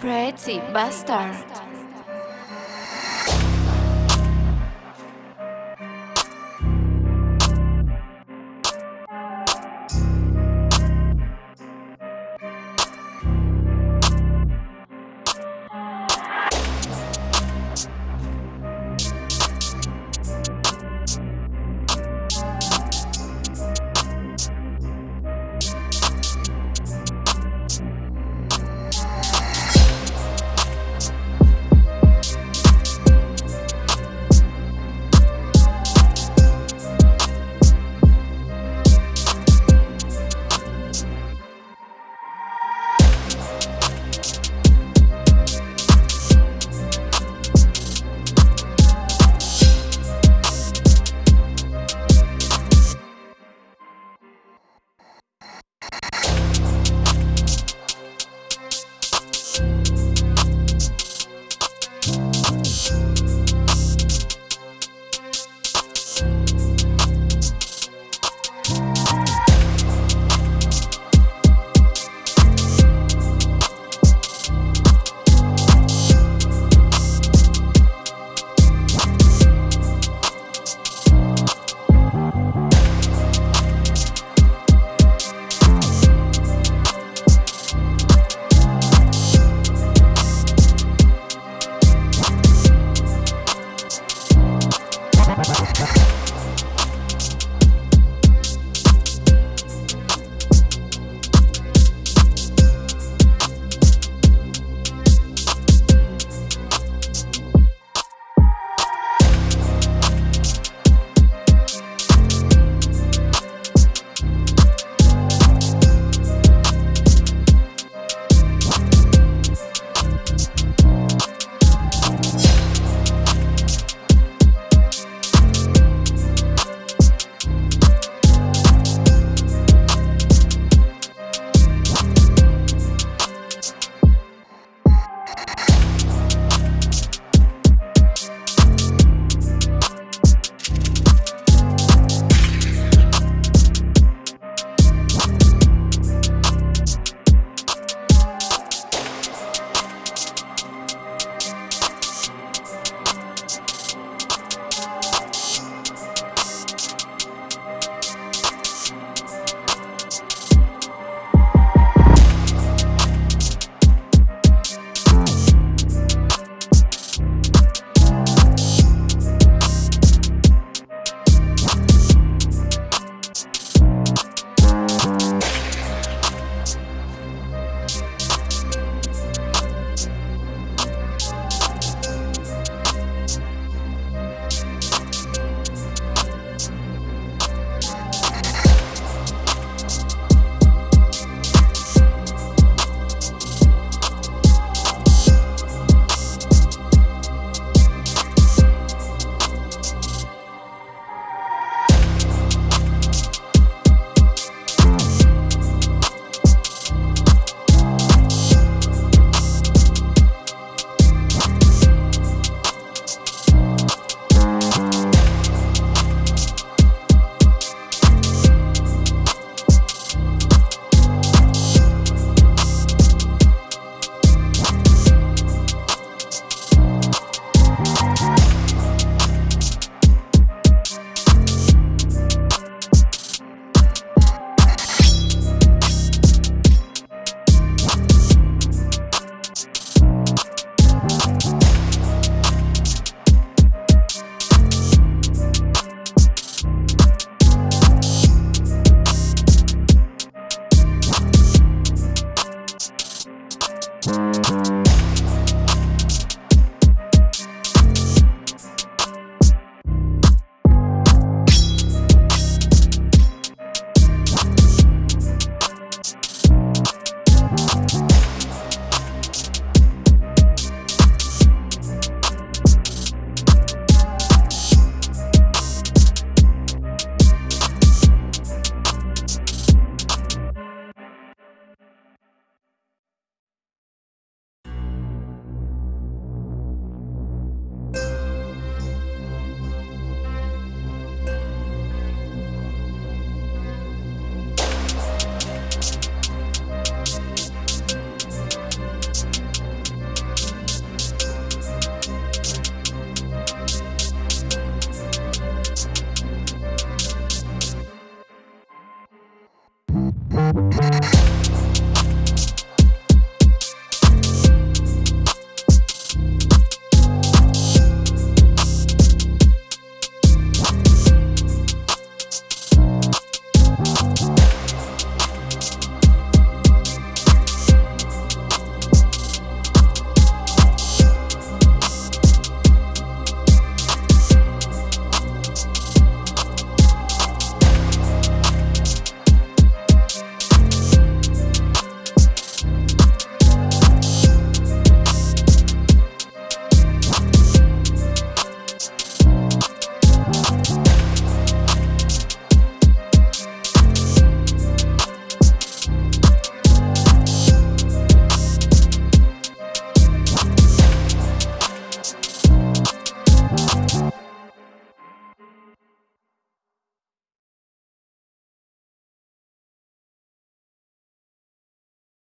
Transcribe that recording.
Pretty bastard.